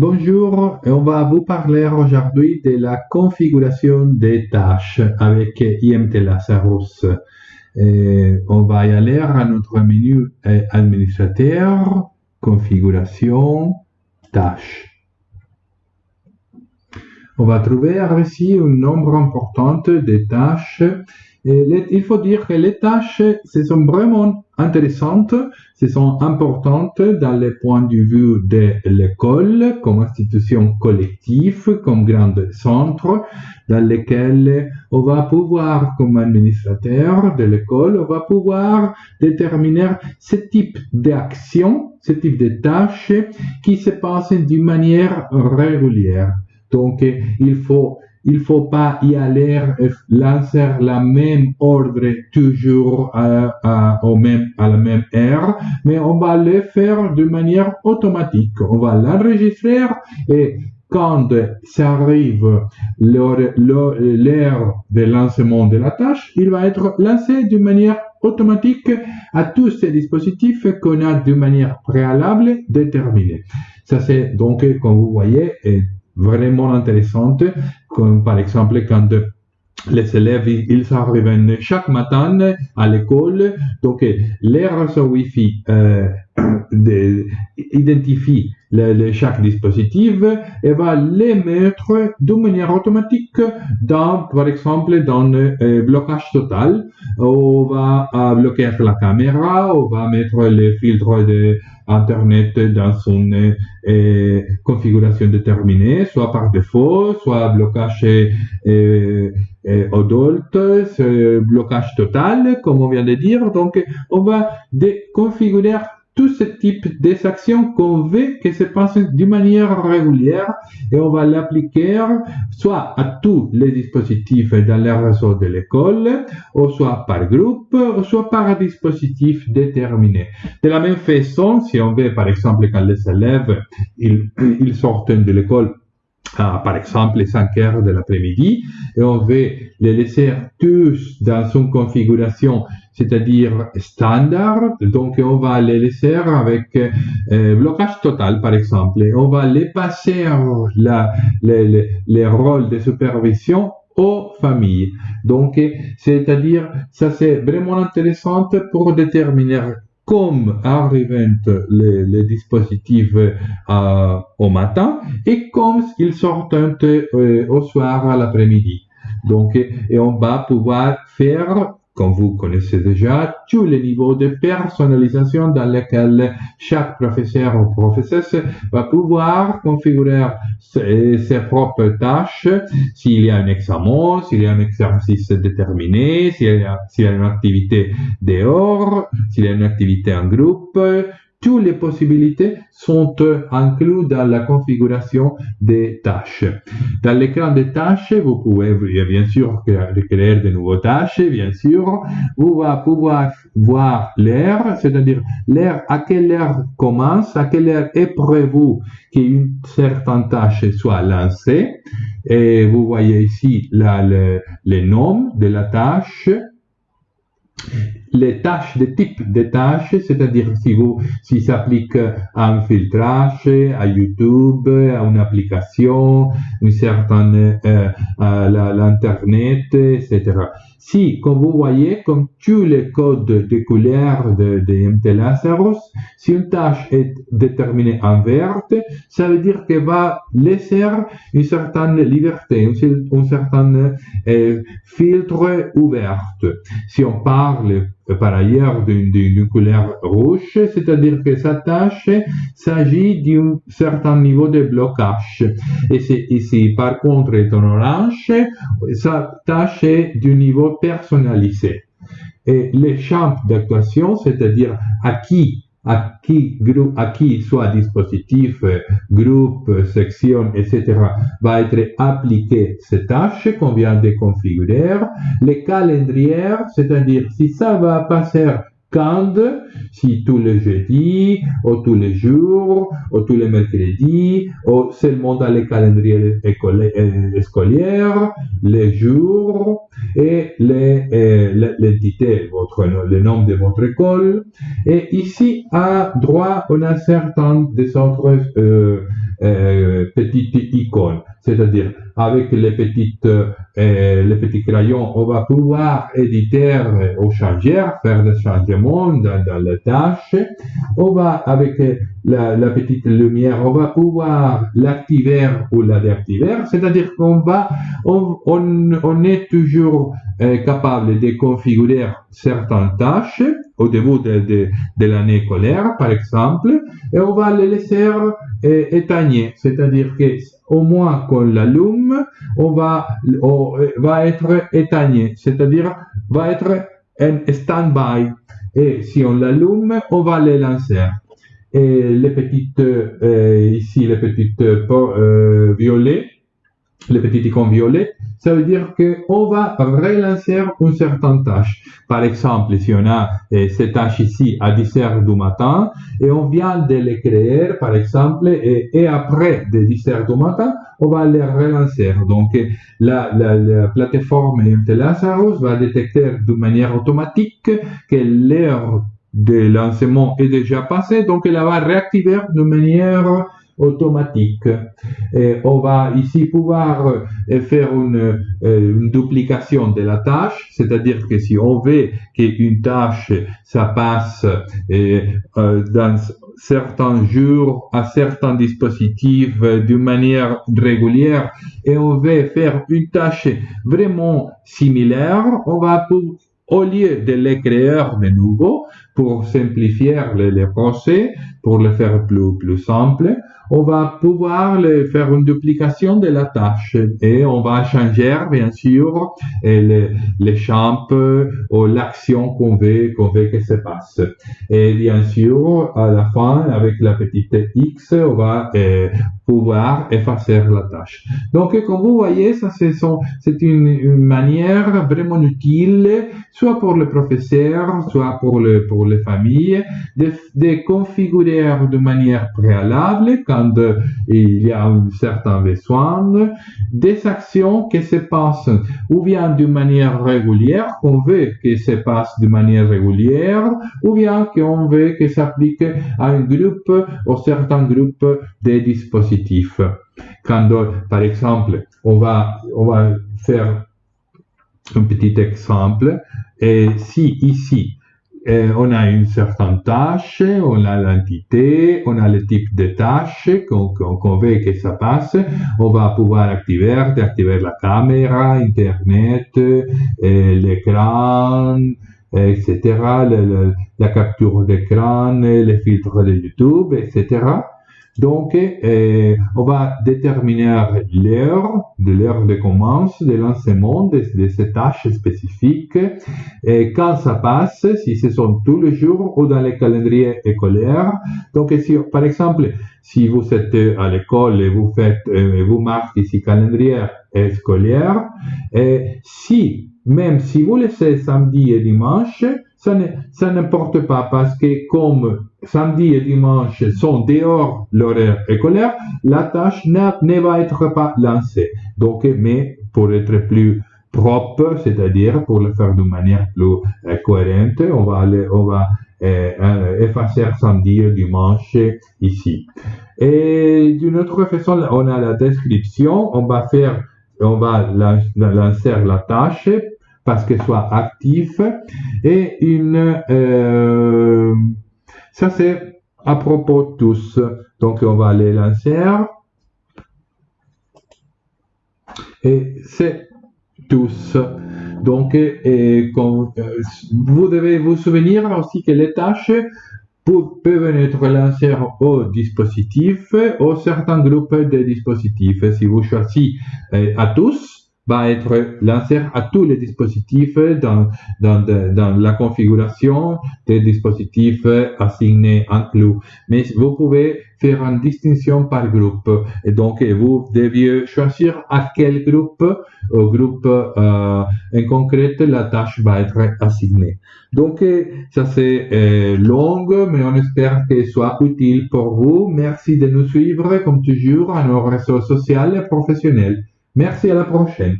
Bonjour, on va vous parler aujourd'hui de la configuration des tâches avec IMT Lazarus. on va y aller à notre menu administrateur, configuration, tâches. On va trouver ici un nombre important de tâches il faut dire que les tâches, ce sont vraiment intéressantes, ce sont importantes dans le point de vue de l'école comme institution collective, comme grand centre, dans lequel on va pouvoir, comme administrateur de l'école, on va pouvoir déterminer ce type d'action, ce type de tâches qui se passent d'une manière régulière. Donc, il faut il faut pas y aller lancer la même ordre toujours à, au même, à la même heure, mais on va le faire de manière automatique. On va l'enregistrer et quand ça arrive l'heure de lancement de la tâche, il va être lancé de manière automatique à tous ces dispositifs qu'on a de manière préalable déterminée. Ça c'est donc, comme vous voyez, vraiment intéressante, comme par exemple quand les élèves, ils arrivent chaque matin à l'école, donc les réseaux Wi-Fi euh, identifie chaque dispositif et va les mettre de manière automatique dans, par exemple, dans le euh, blocage total. On va euh, bloquer la caméra, on va mettre les filtres de Internet dans une euh, configuration déterminée, soit par défaut, soit blocage euh, euh, blocage total, comme on vient de dire. Donc, on va déconfigurer tout ce type d'actions qu'on veut que se passe d'une manière régulière et on va l'appliquer soit à tous les dispositifs dans le réseau de l'école, ou soit par groupe, ou soit par dispositif déterminé. De la même façon, si on veut, par exemple, quand les élèves, ils, ils sortent de l'école par exemple les 5 heures de l'après-midi et on veut les laisser tous dans une configuration c'est-à-dire standard donc on va les laisser avec euh, blocage total par exemple on va les passer les rôles de supervision aux familles. Donc, c'est-à-dire, ça c'est vraiment intéressant pour déterminer comme arrivent les, dispositifs euh, au matin et comme ils sortent euh, au soir à l'après-midi. Donc, et on va pouvoir faire comme vous connaissez déjà, tous les niveaux de personnalisation dans lesquels chaque professeur ou professeuse va pouvoir configurer ses, propres tâches, s'il y a un examen, s'il y a un exercice déterminé, s'il y, y, a une activité dehors, s'il y a une activité en groupe, toutes les possibilités sont incluses dans la configuration des tâches. Dans l'écran des tâches, vous pouvez bien sûr créer de nouvelles tâches, bien sûr. Vous allez pouvoir voir l'heure, c'est-à-dire l'heure à quelle heure commence, à quelle heure est prévu qu'une certaine tâche soit lancée. Et vous voyez ici le, le nom de la tâche les tâches, des types de tâches, c'est-à-dire si vous, si s'applique à un filtrage, à YouTube, à une application, une certaine, euh, à l'internet, etc. Si, comme vous voyez, comme tous les codes de couleur de, de MT Lazarus, si une tâche est déterminée en verte, ça veut dire qu'elle va laisser une certaine liberté, un, certain euh, filtre ouvert. Si on parle par ailleurs d'une couleur rouge, c'est-à-dire que sa tâche s'agit d'un certain niveau de blocage. Et ici, par contre, est en orange, sa tâche est du niveau personnalisé. Et les champs d'actuation, c'est-à-dire à qui à qui, soit dispositif, groupe, section, etc., va être appliqué ces tâches qu'on vient de configurer. Les calendriers, c'est-à-dire si ça va passer quand, si tous les jeudis, ou tous les jours, ou tous les mercredis, ou seulement dans les calendriers euh, scolaires, les jours et les, euh, votre, le nom de votre école. Et ici, à droite, on a certains des autres euh, petites icônes. C'est-à-dire, avec les petites, les petits crayons, on va pouvoir éditer ou changer, faire des changements dans, dans les tâches. On va, avec la, la petite lumière, on va pouvoir l'activer ou la désactiver. C'est-à-dire qu'on va, on, est toujours euh, capable de configurer certaines tâches au début de, l'année scolaire, par exemple, et on va les laisser euh, éteigner. C'est-à-dire que au moins qu'on l'allume, on va, on va être éteigné, c'est-à-dire va être en stand-by. Et si on l'allume, on va les lancer. Et les petites, euh, ici, les petites euh, violets, les petites icônes violettes, ça veut dire qu'on va relancer une certaine tâche. Par exemple, si on a eh, cette tâche ici à 10 heures du matin et on vient de les créer, par exemple, et, après de 10 heures du matin, on va les relancer. Donc, la, la, la plateforme Lazarus va détecter de manière automatique que l'heure de lancement est déjà passée, donc elle va réactiver de manière automatique. On va ici pouvoir euh, faire une, euh, une duplication de la tâche, c'est-à-dire que si on veut qu'une tâche, ça passe euh, dans certains jours à certains dispositifs d'une manière régulière et on veut faire une tâche vraiment similaire, on va au lieu de les créer de nouveau pour simplifier les, les procès, pour le faire plus, plus simple, on va pouvoir faire une duplication de la tâche et on va changer bien sûr les, les champs ou l'action qu'on veut, qu'on veut que se passe. Et bien sûr, à la fin, avec la petite X, on va euh, pouvoir effacer la tâche. Donc, comme vous voyez, ça c'est une, une, manière vraiment utile, soit pour le professeur, soit pour, le, pour les familles, de, configurer de manière préalable il y a un certain besoin, des actions qui se passent ou bien d'une manière régulière, qu'on veut que se passe de manière régulière, ou bien qu'on veut que s'applique à un groupe ou certains groupes de dispositifs. Quand, par exemple, on va, on va faire un petit exemple, et si ici, euh, on a une certaine tâche, on a l'entité, on a le type de tâche qu'on veut que ça passe. On va pouvoir activer, activer la caméra, Internet, euh, l'écran, etc., la capture d'écran, les filtres de YouTube, etc. Donc, euh, on va déterminer l'heure de l'heure de commence de lancement de, de, ces tâches spécifiques et quand ça passe, si ce sont tous les jours ou dans les calendriers scolaires. Donc, si, par exemple, si vous êtes à l'école et vous faites, euh, vous marquez ici calendrier scolaire, et si, même si vous laissez samedi et dimanche, ça n'importe pas parce que comme samedi et dimanche sont dehors l'horaire scolaire, la tâche ne, va être pas lancée. Donc, mais pour être plus propre, c'est-à-dire pour le faire de manière plus euh, cohérente, on va aller, on va euh, euh, effacer samedi et dimanche ici. Et d'une autre façon, on a la description, on va faire, on va lancer la tâche parce qu'elle soit active et une euh, ça c'est à propos de tous. Donc on va aller lancer et c'est tous. Donc et, vous devez vous souvenir aussi que les tâches peuvent être lancées au dispositif ou certains groupes de dispositifs. Si vous choisissez euh, à tous va être lancé à tous les dispositifs dans, dans, dans la configuration des dispositifs assignés inclus. Mais vous pouvez faire une distinction par groupe. Et donc, vous deviez choisir à quel groupe, au groupe euh, en concret, la tâche va être assignée. Donc, ça c'est euh, long, mais on espère que soit utile pour vous. Merci de nous suivre, comme toujours, à nos réseaux sociaux et professionnels. Merci à la prochaine.